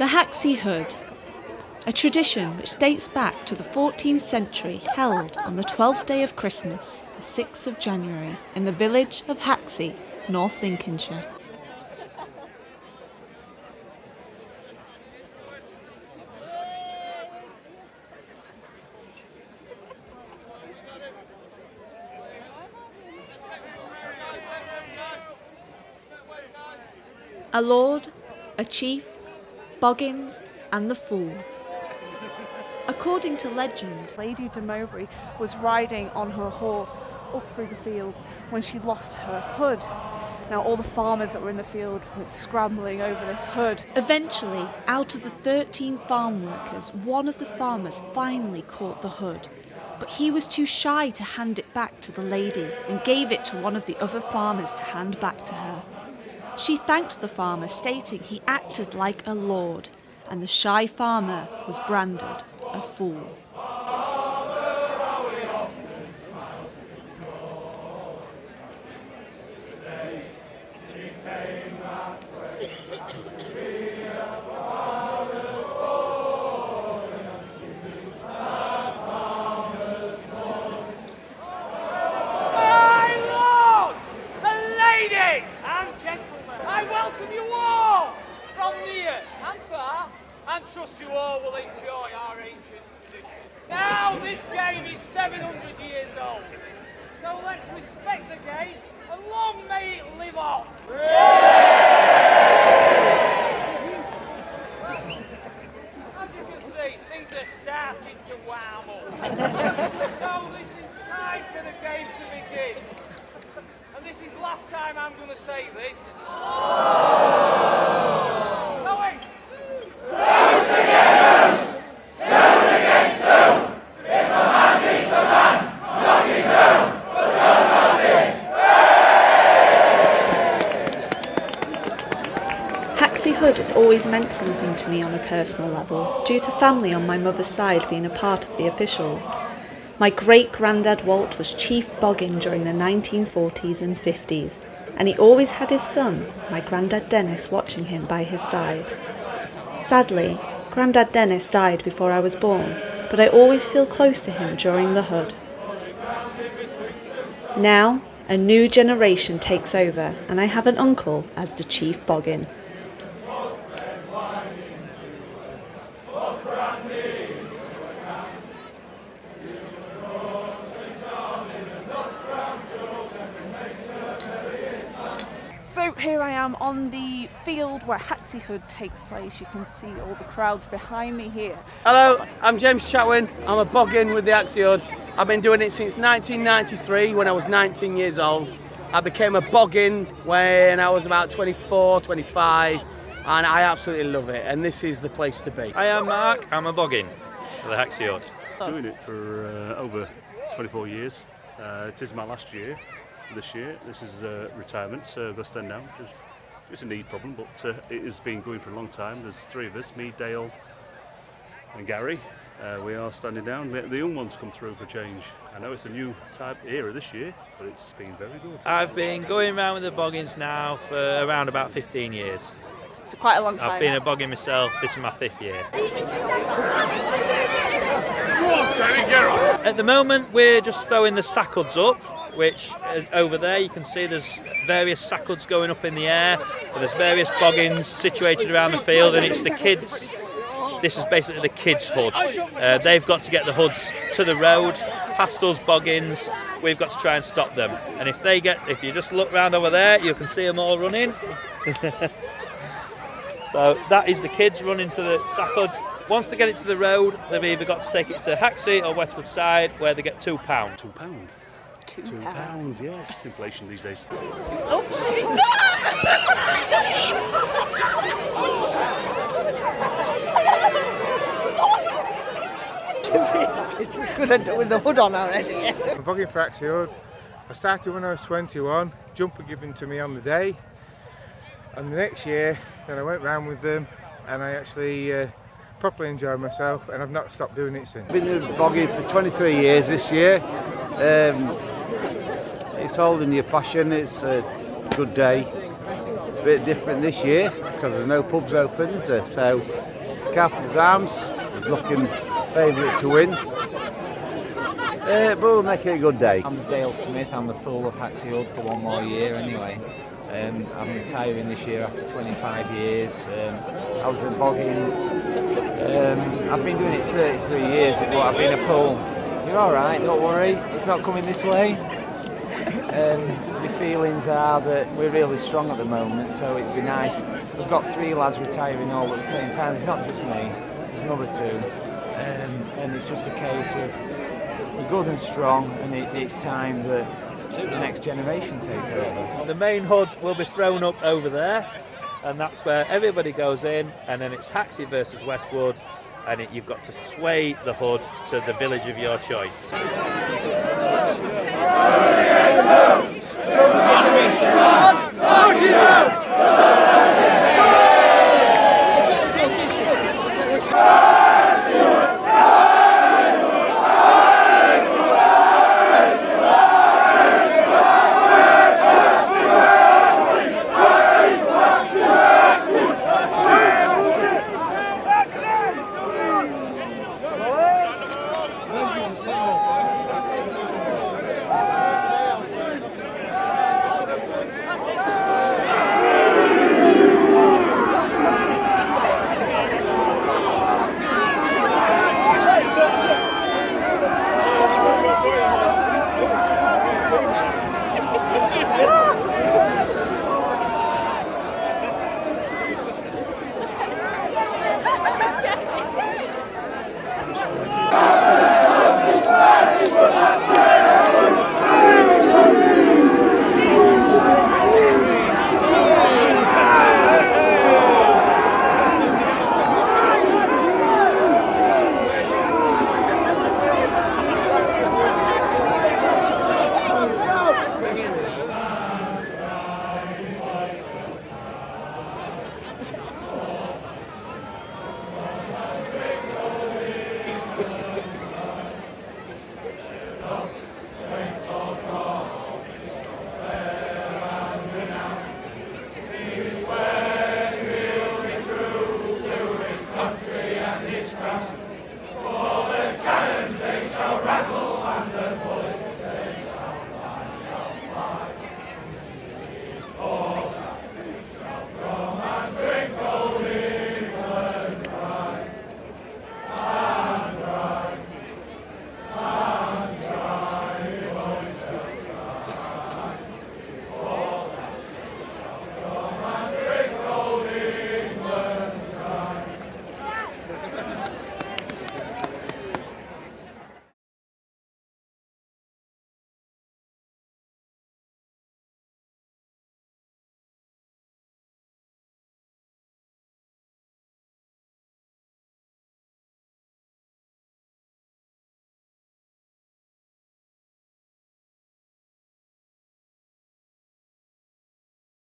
The Haxey Hood, a tradition which dates back to the 14th century, held on the 12th day of Christmas, the 6th of January, in the village of Haxey, North Lincolnshire. A lord, a chief, Boggins, and the fool. According to legend, Lady de Mowbray was riding on her horse up through the fields when she lost her hood. Now, all the farmers that were in the field went scrambling over this hood. eventually, out of the 13 farm workers, one of the farmers finally caught the hood. But he was too shy to hand it back to the lady and gave it to one of the other farmers to hand back to her. She thanked the farmer, stating he acted like a lord, and the shy farmer was branded a fool. My lords, the ladies and gentlemen, I welcome you all from near and far, and trust you all will enjoy our ancient tradition. Now, this game is 700 years old, so let's respect the game and long may it live on. As you can see, things are starting to warm up. so this is time for the game to begin. And this is last time I'm going to say this. Going. Haxey Hood has always meant something to me on a personal level, due to family on my mother's side being a part of the officials. My great granddad Walt was Chief Boggin during the 1940s and 50s, and he always had his son, my granddad Dennis, watching him by his side. Sadly, Grandad Dennis died before I was born, but I always feel close to him during the Hood. Now, a new generation takes over, and I have an uncle as the Chief Boggin. So here I am on the field where Haxey Hood takes place. You can see all the crowds behind me here. Hello, I'm James Chatwin. I'm a boggin with the Haxey Hood. I've been doing it since 1993 when I was 19 years old. I became a boggin when I was about 24, 25, and I absolutely love it. And this is the place to be. I am Mark, I'm a boggin for the Haxey Hood. doing it for uh, over 24 years. Uh, it is my last year this year. This is uh, retirement, so I've got to stand down. It's, it's a need problem, but uh, it has been going for a long time. There's three of us, me, Dale and Gary. Uh, we are standing down. The, the young ones come through for change. I know it's a new type era this year, but it's been very good. I've been going around with the boggins now for around about 15 years. It's quite a long time. I've been a boggin myself, this is my fifth year. At the moment we're just throwing the sack hoods up, which uh, over there you can see there's various sack hoods going up in the air. There's various boggins situated around the field and it's the kids this is basically the kids' hood. Uh, they've got to get the hoods to the road, past us boggins. We've got to try and stop them. And if they get, if you just look round over there, you can see them all running. so that is the kids running for the sack. Once they get it to the road, they've either got to take it to Haxey or Westwood Side, where they get £2. two pound. Two pound. Two, Two pounds. yes. Inflation these days. We could end up with the hood on already. I'm bogging for Haxey Hood. I started when I was 21, jumper given to me on the day. And the next year, then I went round with them and I actually uh, properly enjoyed myself and I've not stopped doing it since. Been in the bogging for 23 years this year. Um, it's holding your passion, it's a good day. a bit different this year because there's no pubs open, there? So Carpenter's Arms is looking favourite to win. Uh, but we'll make it a good day. I'm Dale Smith, I'm the pool of Haxey for one more year anyway. Um, I'm retiring this year after 25 years. Um, I was at Boggin. Um, I've been doing it 33 years, but I've been a pool. You're all right, don't worry. It's not coming this way. Um, the feelings are that we're really strong at the moment, so it'd be nice. We've got three lads retiring all at the same time. It's not just me. There's another two, um, and it's just a case of we're good and strong, and it, it's time that the next generation take over. The main hood will be thrown up over there, and that's where everybody goes in, and then it's Haxey versus Westwood, and it, you've got to sway the hood to the village of your choice. Strong,